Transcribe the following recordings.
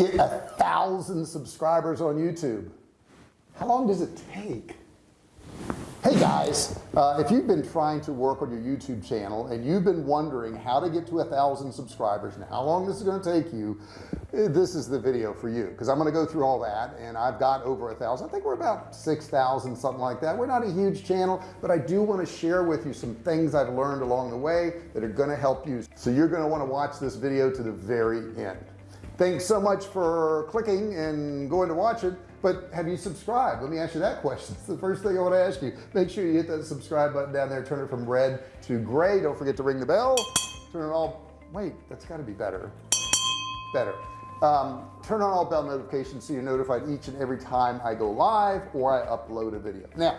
get a thousand subscribers on YouTube how long does it take? Hey guys uh, if you've been trying to work on your YouTube channel and you've been wondering how to get to a thousand subscribers and how long this is going to take you eh, this is the video for you because I'm going to go through all that and I've got over a thousand. I think we're about 6,000 something like that. We're not a huge channel but I do want to share with you some things I've learned along the way that are going to help you. So you're going to want to watch this video to the very end thanks so much for clicking and going to watch it but have you subscribed? Let me ask you that question. It's the first thing I want to ask you. Make sure you hit that subscribe button down there turn it from red to gray. Don't forget to ring the bell. Turn it all wait that's got to be better. Better. Um, turn on all bell notifications so you're notified each and every time I go live or I upload a video. Now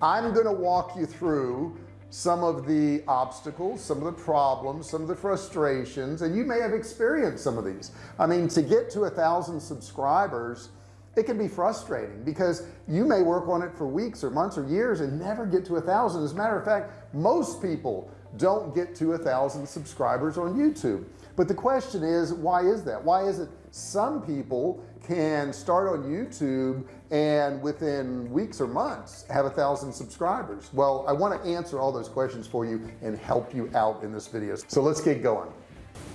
I'm gonna walk you through some of the obstacles some of the problems some of the frustrations and you may have experienced some of these. I mean to get to a thousand subscribers it can be frustrating because you may work on it for weeks or months or years and never get to a thousand. As a matter of fact most people don't get to a thousand subscribers on YouTube. But the question is why is that? Why is it some people can start on YouTube and within weeks or months have a thousand subscribers. Well I want to answer all those questions for you and help you out in this video. So let's get going.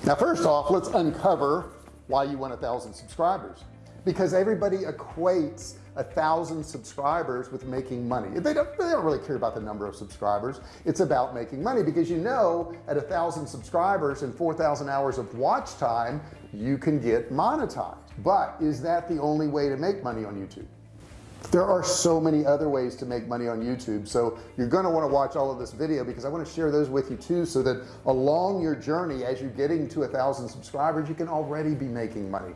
Now first off let's uncover why you want a thousand subscribers. Because everybody equates a thousand subscribers with making money. They don't, they don't really care about the number of subscribers. It's about making money because you know at a thousand subscribers and 4,000 hours of watch time you can get monetized. But is that the only way to make money on YouTube? There are so many other ways to make money on YouTube. So you're going to want to watch all of this video because I want to share those with you too so that along your journey as you're getting to a thousand subscribers you can already be making money.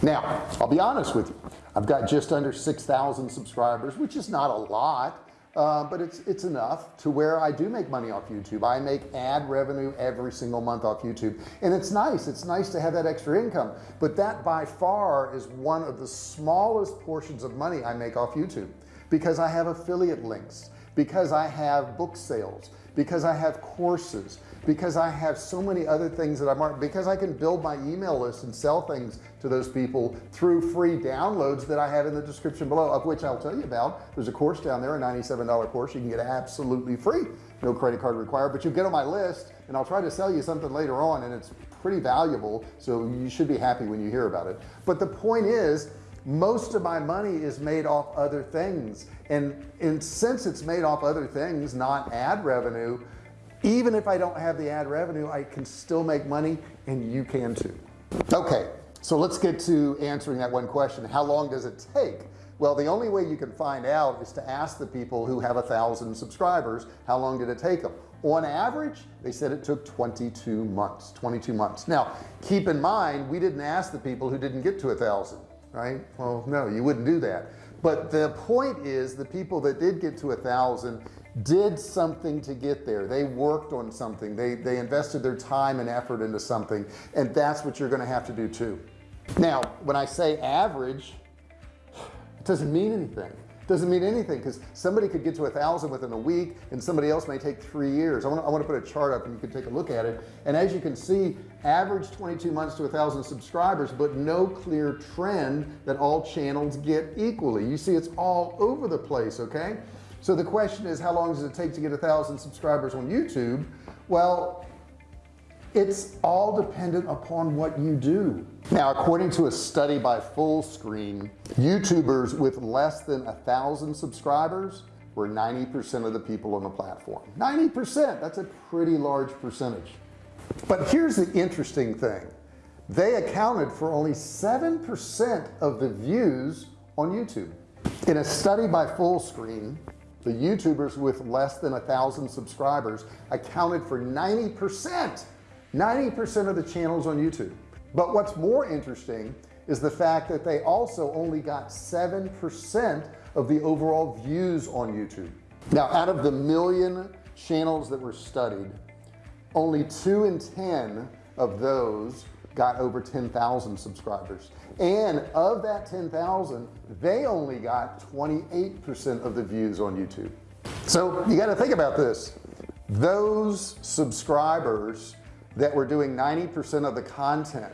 Now I'll be honest with you. I've got just under 6,000 subscribers which is not a lot uh, but it's it's enough to where I do make money off YouTube. I make ad revenue every single month off YouTube. And it's nice. It's nice to have that extra income. But that by far is one of the smallest portions of money I make off YouTube because I have affiliate links because I have book sales because I have courses because I have so many other things that I'm because I can build my email list and sell things to those people through free downloads that I have in the description below of which I'll tell you about. There's a course down there a $97 course. You can get absolutely free. No credit card required but you get on my list and I'll try to sell you something later on and it's pretty valuable so you should be happy when you hear about it. But the point is most of my money is made off other things. And and since it's made off other things not ad revenue even if I don't have the ad revenue I can still make money and you can too. Okay so let's get to answering that one question. How long does it take? Well the only way you can find out is to ask the people who have a thousand subscribers how long did it take them? On average they said it took 22 months 22 months. Now keep in mind we didn't ask the people who didn't get to a thousand right? Well no you wouldn't do that. But the point is the people that did get to a thousand did something to get there. They worked on something. They they invested their time and effort into something and that's what you're going to have to do too. Now when I say average it doesn't mean anything doesn't mean anything because somebody could get to a thousand within a week and somebody else may take three years. I want to, I put a chart up and you can take a look at it. And as you can see average 22 months to a thousand subscribers but no clear trend that all channels get equally. You see it's all over the place okay? So the question is how long does it take to get a thousand subscribers on YouTube? Well it's all dependent upon what you do. Now according to a study by Fullscreen youtubers with less than a thousand subscribers were 90% of the people on the platform. 90% that's a pretty large percentage. But here's the interesting thing. They accounted for only 7% of the views on YouTube. In a study by Fullscreen the youtubers with less than a thousand subscribers accounted for 90 percent 90 percent of the channels on YouTube. But what's more interesting is the fact that they also only got seven percent of the overall views on YouTube. Now out of the million channels that were studied only two in ten of those got over 10,000 subscribers. And of that 10,000 they only got 28% of the views on YouTube. So you got to think about this. Those subscribers that were doing 90% of the content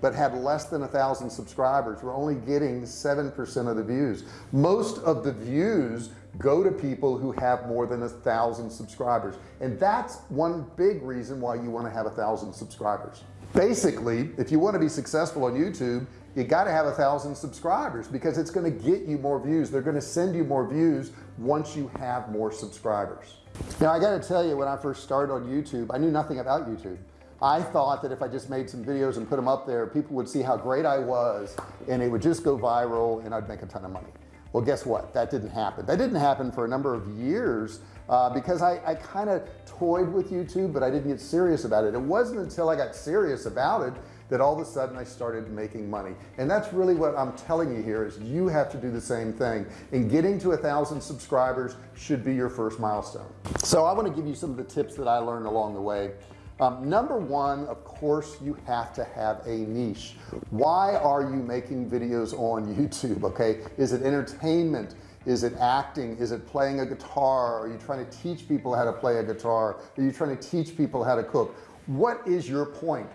but had less than a thousand subscribers we're only getting 7% of the views. Most of the views go to people who have more than a thousand subscribers. And that's one big reason why you want to have a thousand subscribers. Basically if you want to be successful on YouTube you got to have a thousand subscribers because it's going to get you more views. They're going to send you more views once you have more subscribers now I got to tell you when I first started on YouTube I knew nothing about YouTube. I thought that if I just made some videos and put them up there people would see how great I was and it would just go viral and I'd make a ton of money. Well guess what? That didn't happen. That didn't happen for a number of years uh, because I, I kind of toyed with YouTube but I didn't get serious about it. It wasn't until I got serious about it that all of a sudden I started making money. And that's really what I'm telling you here is you have to do the same thing. And getting to a thousand subscribers should be your first milestone. So I want to give you some of the tips that I learned along the way. Um, number one of course you have to have a niche. Why are you making videos on YouTube okay? Is it entertainment? Is it acting? Is it playing a guitar? Are you trying to teach people how to play a guitar? Are you trying to teach people how to cook? What is your point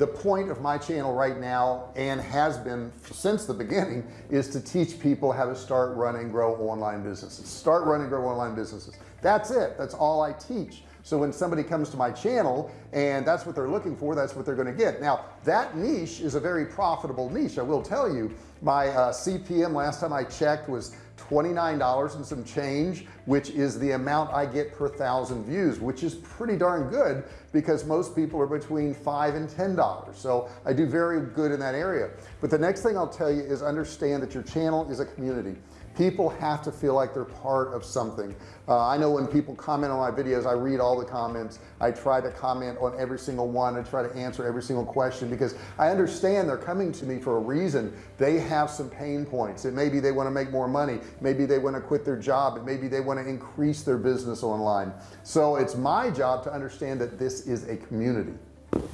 the point of my channel right now and has been since the beginning is to teach people how to start running grow online businesses. Start running grow online businesses. That's it. That's all I teach. So when somebody comes to my channel and that's what they're looking for that's what they're going to get. Now that niche is a very profitable niche. I will tell you my uh, CPM last time I checked was $29 and some change which is the amount I get per thousand views which is pretty darn good because most people are between five and ten dollars. So I do very good in that area. But the next thing I'll tell you is understand that your channel is a community people have to feel like they're part of something. Uh, I know when people comment on my videos I read all the comments. I try to comment on every single one. And try to answer every single question because I understand they're coming to me for a reason. They have some pain points. And maybe they want to make more money. Maybe they want to quit their job. And maybe they want to increase their business online. So it's my job to understand that this is a community.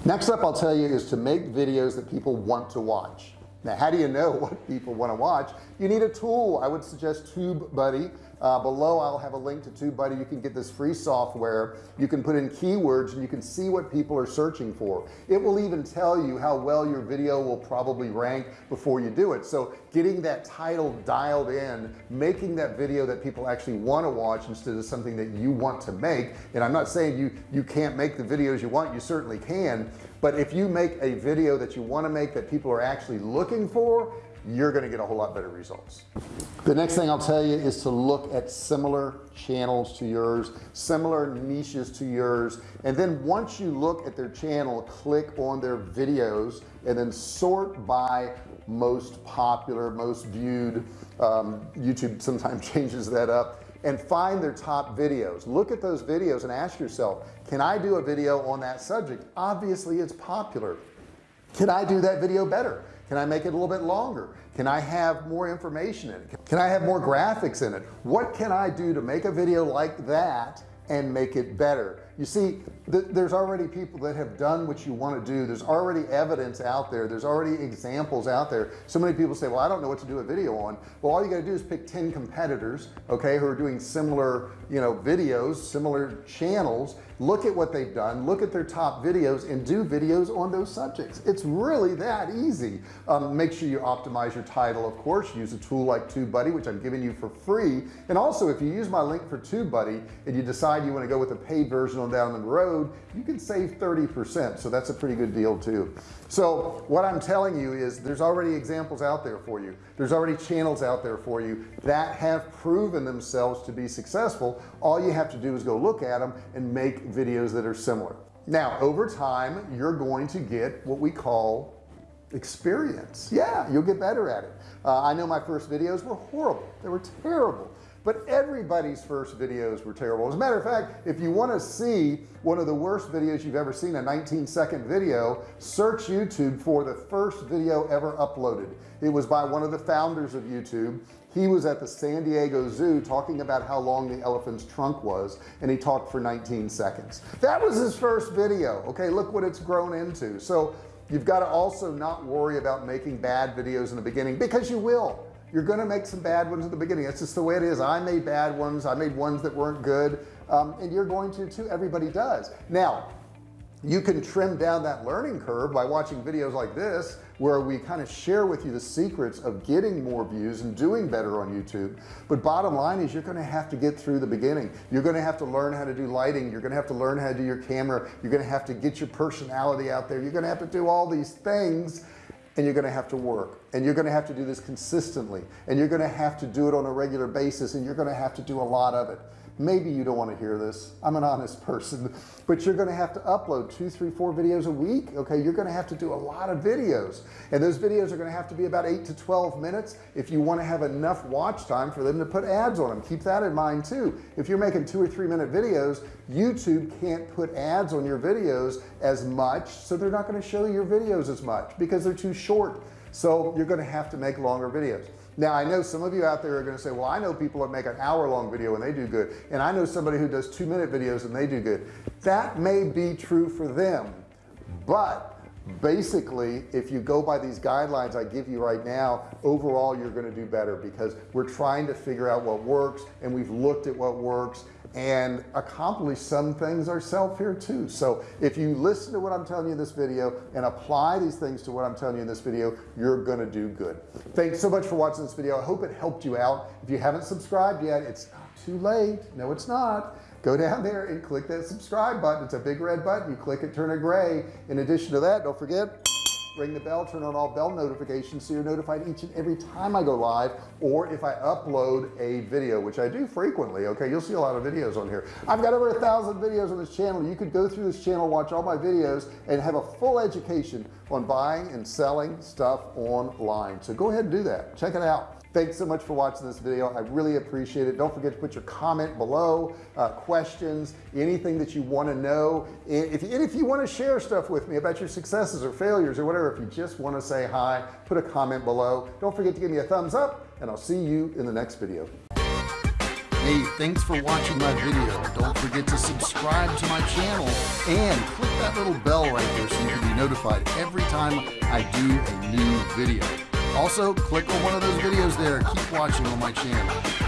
Next up I'll tell you is to make videos that people want to watch now how do you know what people want to watch? You need a tool. I would suggest TubeBuddy. Uh, below I'll have a link to TubeBuddy. You can get this free software. You can put in keywords and you can see what people are searching for. It will even tell you how well your video will probably rank before you do it. So getting that title dialed in making that video that people actually want to watch instead of something that you want to make and I'm not saying you you can't make the videos you want you certainly can but if you make a video that you want to make that people are actually looking for you're going to get a whole lot better results. The next thing I'll tell you is to look at similar channels to yours similar niches to yours. And then once you look at their channel click on their videos and then sort by most popular most viewed um, YouTube sometimes changes that up and find their top videos. Look at those videos and ask yourself can I do a video on that subject? Obviously it's popular. Can I do that video better? Can I make it a little bit longer? Can I have more information in it? Can I have more graphics in it? What can I do to make a video like that and make it better you see th there's already people that have done what you want to do. There's already evidence out there. There's already examples out there. So many people say well I don't know what to do a video on. Well all you got to do is pick 10 competitors okay who are doing similar you know videos similar channels. Look at what they've done. Look at their top videos and do videos on those subjects. It's really that easy. Um, make sure you optimize your title of course. Use a tool like TubeBuddy which I'm giving you for free. And also if you use my link for TubeBuddy and you decide you want to go with a paid version on down the road you can save 30% so that's a pretty good deal too. So what I'm telling you is there's already examples out there for you. There's already channels out there for you that have proven themselves to be successful. All you have to do is go look at them and make videos that are similar. Now over time you're going to get what we call experience. Yeah you'll get better at it. Uh, I know my first videos were horrible. They were terrible but everybody's first videos were terrible. As a matter of fact if you want to see one of the worst videos you've ever seen a 19 second video search YouTube for the first video ever uploaded. It was by one of the founders of YouTube. He was at the San Diego Zoo talking about how long the elephant's trunk was and he talked for 19 seconds. That was his first video okay? Look what it's grown into. So you've got to also not worry about making bad videos in the beginning because you will you're going to make some bad ones at the beginning. That's just the way it is. I made bad ones. I made ones that weren't good. Um, and you're going to too. Everybody does. Now you can trim down that learning curve by watching videos like this where we kind of share with you the secrets of getting more views and doing better on YouTube. But bottom line is you're going to have to get through the beginning. You're going to have to learn how to do lighting. You're going to have to learn how to do your camera. You're going to have to get your personality out there. You're going to have to do all these things and you're going to have to work and you're going to have to do this consistently and you're going to have to do it on a regular basis and you're going to have to do a lot of it maybe you don't want to hear this. I'm an honest person but you're going to have to upload two three four videos a week okay? You're going to have to do a lot of videos and those videos are going to have to be about 8 to 12 minutes if you want to have enough watch time for them to put ads on them keep that in mind too. If you're making two or three minute videos YouTube can't put ads on your videos as much so they're not going to show your videos as much because they're too short. So you're going to have to make longer videos now I know some of you out there are going to say well I know people that make an hour long video and they do good and I know somebody who does two minute videos and they do good. That may be true for them but basically if you go by these guidelines I give you right now overall you're going to do better because we're trying to figure out what works and we've looked at what works and accomplish some things ourselves here too. So if you listen to what I'm telling you in this video and apply these things to what I'm telling you in this video you're gonna do good. Thanks so much for watching this video. I hope it helped you out. If you haven't subscribed yet it's not too late. No it's not. Go down there and click that subscribe button. It's a big red button. You click it turn it gray. In addition to that don't forget ring the bell turn on all bell notifications so you're notified each and every time I go live or if I upload a video which I do frequently okay? You'll see a lot of videos on here. I've got over a thousand videos on this channel. You could go through this channel watch all my videos and have a full education on buying and selling stuff online. So go ahead and do that. Check it out thanks so much for watching this video. I really appreciate it. Don't forget to put your comment below uh, questions anything that you want to know if, and if you want to share stuff with me about your successes or failures or whatever if you just want to say hi put a comment below. Don't forget to give me a thumbs up and I'll see you in the next video. Hey, thanks for watching my video. Don't forget to subscribe to my channel and click that little bell right there so you can be notified every time I do a new video also click on one of those videos there. Keep watching on my channel